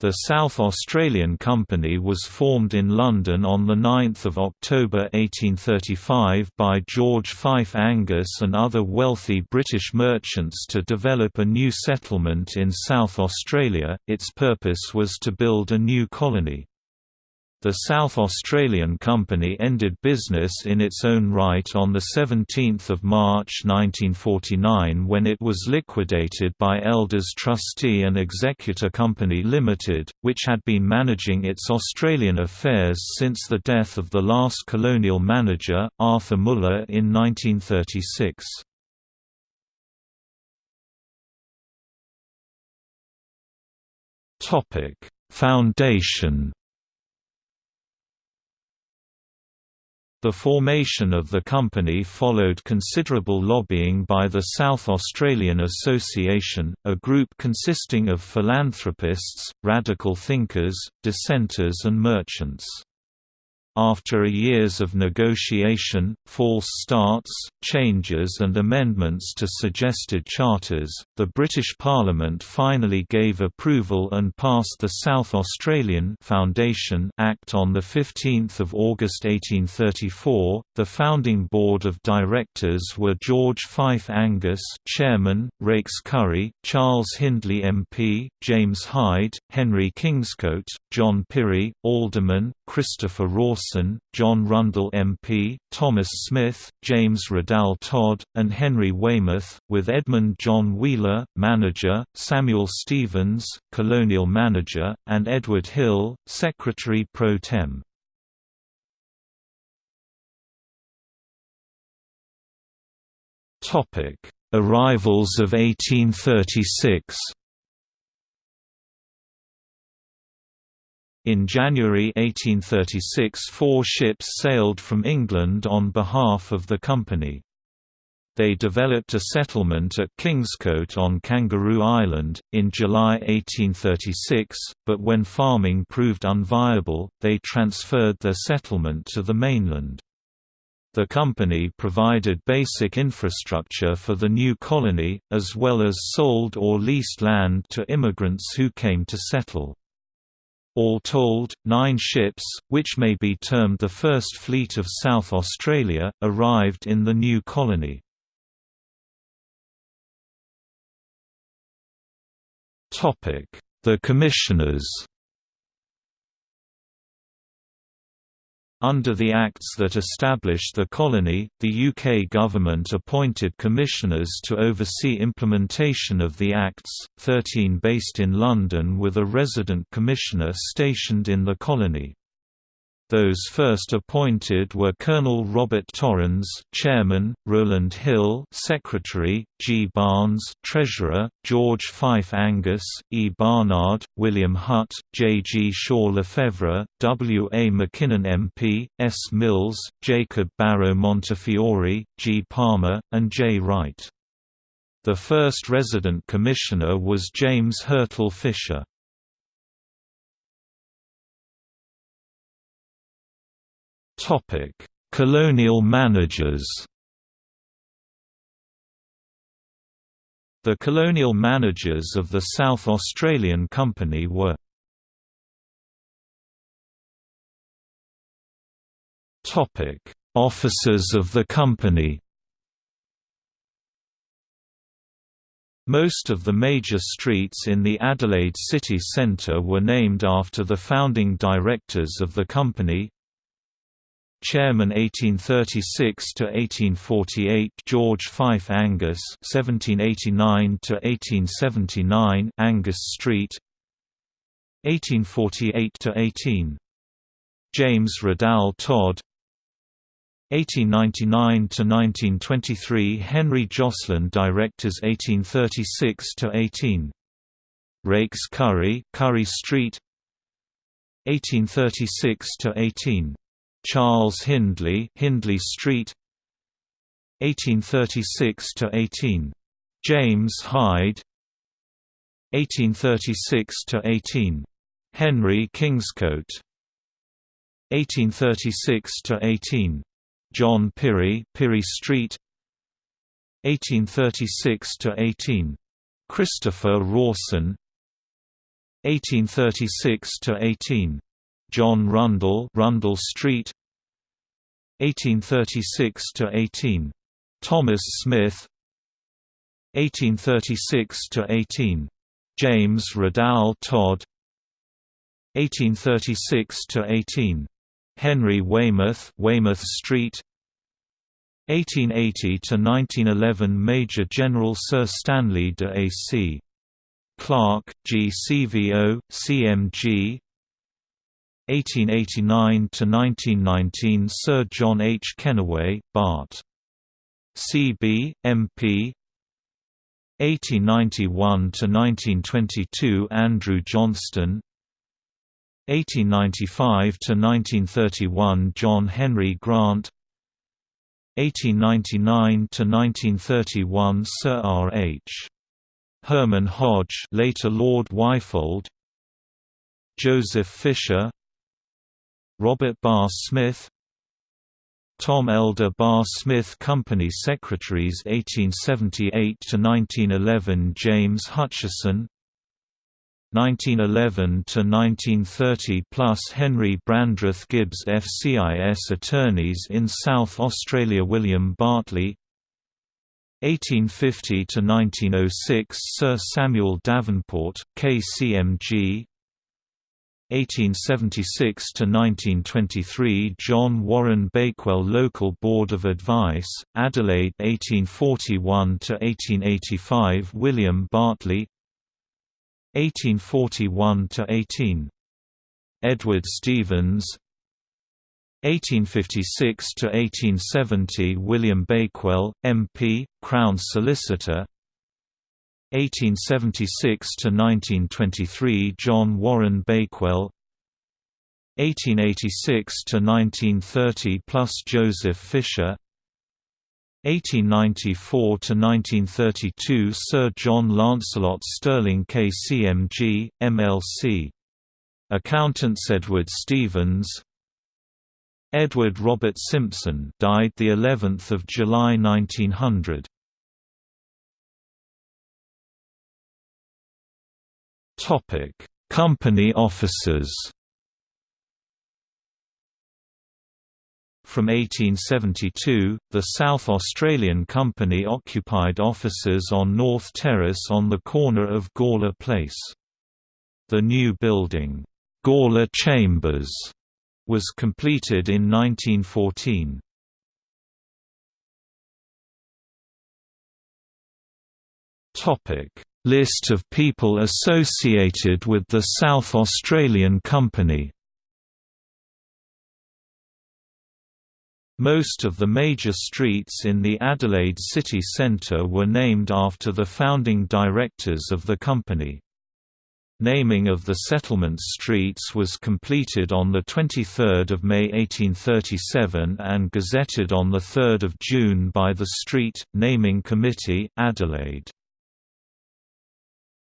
The South Australian Company was formed in London on 9 October 1835 by George Fife Angas and other wealthy British merchants to develop a new settlement in South Australia. Its purpose was to build a new colony. The South Australian Company ended business in its own right on 17 March 1949 when it was liquidated by Elders Trustee and Executor Company Limited, which had been managing its Australian affairs since the death of the last colonial manager, Arthur Muller in 1936. Foundation The formation of the company followed considerable lobbying by the South Australian Association, a group consisting of philanthropists, radical thinkers, dissenters and merchants. After years of negotiation, false starts, changes and amendments to suggested charters, the British Parliament finally gave approval and passed the South Australian Foundation Act on 15 August 1834. The founding board of directors were George Fife Angas chairman, Raikes Currie, Charles Hindley MP, James Hyde, Henry Kingscote, John Pirie, Alderman, Christopher Rawson, John Rundle MP, Thomas Smith, James Riddell Todd, and Henry Waymouth, with Edmund John Wheeler, manager, Samuel Stevens, colonial manager, and Edward Hill, secretary pro tem. Arrivals of 1836 In January 1836 four ships sailed from England on behalf of the company. They developed a settlement at Kingscote on Kangaroo Island, in July 1836, but when farming proved unviable, they transferred their settlement to the mainland. The company provided basic infrastructure for the new colony, as well as sold or leased land to immigrants who came to settle. All told, nine ships, which may be termed the first fleet of South Australia, arrived in the new colony. The Commissioners Under the acts that established the colony, the UK government appointed commissioners to oversee implementation of the acts, 13 based in London with a resident commissioner stationed in the colony. Those first appointed were Colonel Robert Torrens, Chairman, Rowland Hill, Secretary, G. Barnes, Treasurer, George Fife Angas, E. Barnard, William Hutt, J. G. Shaw Lefevre, W. A. Mackinnon MP, S. Mills, Jacob Barrow Montefiore, G. Palmer, and J. Wright. The first resident commissioner was James Hurtle Fisher. Topic: Colonial managers. The colonial managers of the South Australian Company were Topic: Officers of the company. Most of the major streets in the Adelaide city centre were named after the founding directors of the company, Chairman 1836 to 1848 George Fife Angas 1789 to 1879 Angas Street 1848 to 18 James Riddell Todd 1899 to 1923 Henry Jocelyn Directors 1836 to 18 Raikes Currie Currie Street 1836 to 18 Charles Hindley, Hindley Street 1836 to 18 James Hyde 1836 to 18 Henry Kingscote 1836 to 18 John Pirie, Pirie Street 1836 to 18 Christopher Rawson 1836 to 18. John Rundle, Rundle Street. 1836 to 18. Thomas Smith. 1836 to 18. James Riddell Todd. 1836 to 18. Henry Waymouth, Waymouth Street. 1880 to 1911 Major General Sir Stanley de A.C. Clarke, GCVO, CMG 1889–1919 Sir John H. Kennaway, Bart. C.B., M.P. 1891–1922 Andrew Johnston 1895–1931 John Henry Grant 1899–1931 Sir R. H. Herman Hodge later Lord Wyfold Joseph Fisher Robert Barr Smith Tom Elder Barr Smith Company Secretaries 1878–1911 James Hutchison 1911–1930 plus Henry Brandreth Gibbs FCIS Attorneys in South Australia William Bartley 1850–1906 Sir Samuel Davenport, KCMG 1876–1923 John Warren Bakewell Local Board of Advice, Adelaide 1841–1885 William Bartley 1841–18. Edward Stevens 1856 to 1870 William Bakewell, MP, Crown Solicitor. 1876 to 1923 John Warren Bakewell. 1886 to 1930 plus Joseph Fisher. 1894 to 1932 Sir John Lancelot Stirling KCMG, MLC. Accountants Edward Stevens, Edward Robert Simpson died the 11th of July 1900. Topic: Company offices. From 1872, the South Australian Company occupied offices on North Terrace on the corner of Gawler Place. The new building, Gawler Chambers, was completed in 1914. Topic: List of people associated with the South Australian Company. Most of the major streets in the Adelaide city centre were named after the founding directors of the company. Naming of the settlement streets was completed on 23 May 1837 and gazetted on 3 June by the Street, Naming Committee, Adelaide.